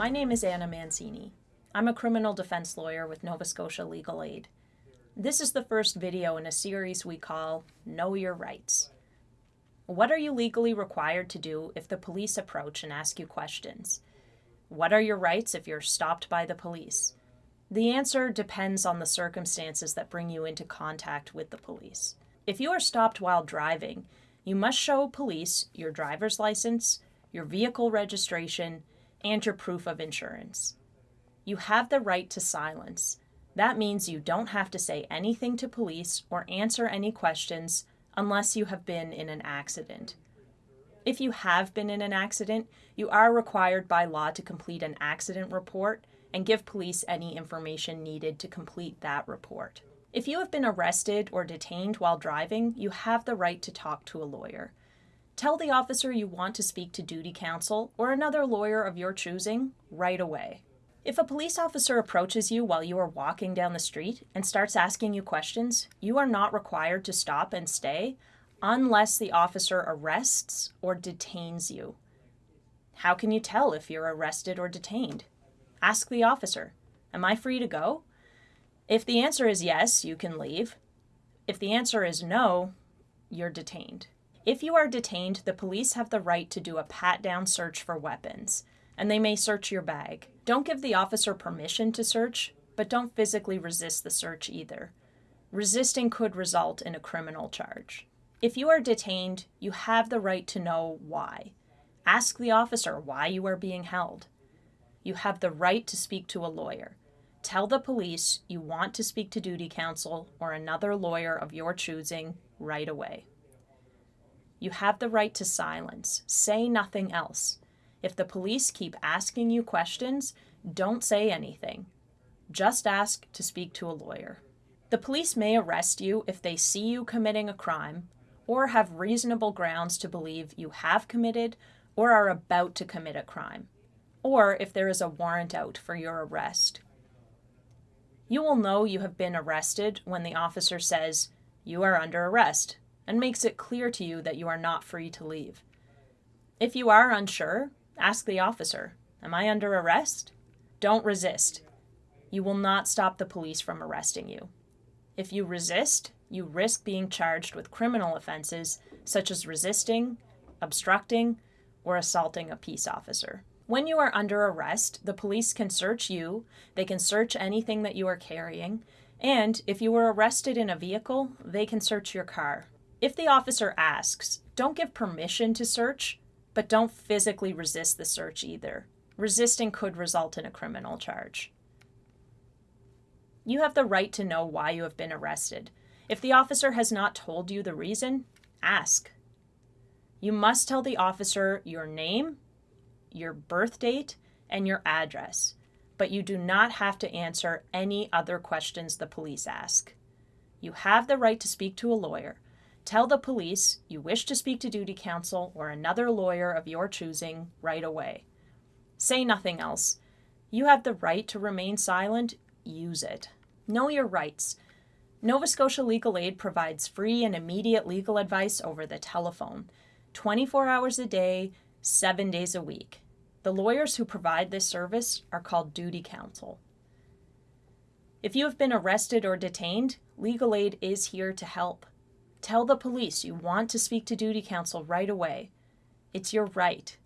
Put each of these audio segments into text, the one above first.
My name is Anna Mancini. I'm a criminal defense lawyer with Nova Scotia Legal Aid. This is the first video in a series we call Know Your Rights. What are you legally required to do if the police approach and ask you questions? What are your rights if you're stopped by the police? The answer depends on the circumstances that bring you into contact with the police. If you are stopped while driving, you must show police your driver's license, your vehicle registration, and your proof of insurance. You have the right to silence. That means you don't have to say anything to police or answer any questions unless you have been in an accident. If you have been in an accident, you are required by law to complete an accident report and give police any information needed to complete that report. If you have been arrested or detained while driving, you have the right to talk to a lawyer. Tell the officer you want to speak to duty counsel or another lawyer of your choosing right away. If a police officer approaches you while you are walking down the street and starts asking you questions, you are not required to stop and stay unless the officer arrests or detains you. How can you tell if you're arrested or detained? Ask the officer, Am I free to go? If the answer is yes, you can leave. If the answer is no, you're detained. If you are detained, the police have the right to do a pat down search for weapons, and they may search your bag. Don't give the officer permission to search, but don't physically resist the search either. Resisting could result in a criminal charge. If you are detained, you have the right to know why. Ask the officer why you are being held. You have the right to speak to a lawyer. Tell the police you want to speak to duty counsel or another lawyer of your choosing right away. You have the right to silence. Say nothing else. If the police keep asking you questions, don't say anything. Just ask to speak to a lawyer. The police may arrest you if they see you committing a crime or have reasonable grounds to believe you have committed or are about to commit a crime, or if there is a warrant out for your arrest. You will know you have been arrested when the officer says, You are under arrest, and makes it clear to you that you are not free to leave. If you are unsure, ask the officer, Am I under arrest? Don't resist. You will not stop the police from arresting you. If you resist, you risk being charged with criminal offenses such as resisting, obstructing, or assaulting a peace officer. When you are under arrest, the police can search you, they can search anything that you are carrying, and if you were arrested in a vehicle, they can search your car. If the officer asks, don't give permission to search, but don't physically resist the search either. Resisting could result in a criminal charge. You have the right to know why you have been arrested. If the officer has not told you the reason, ask. You must tell the officer your name, your birth date, and your address, but you do not have to answer any other questions the police ask. You have the right to speak to a lawyer. Tell the police you wish to speak to duty counsel or another lawyer of your choosing right away. Say nothing else. You have the right to remain silent. Use it. Know your rights. Nova Scotia Legal Aid provides free and immediate legal advice over the telephone, 24 hours a day, seven days a week. The lawyers who provide this service are called duty counsel. If you have been arrested or detained, legal aid is here to help. Tell the police you want to speak to duty counsel right away. It's your right.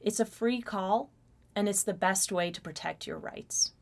It's a free call, and it's the best way to protect your rights.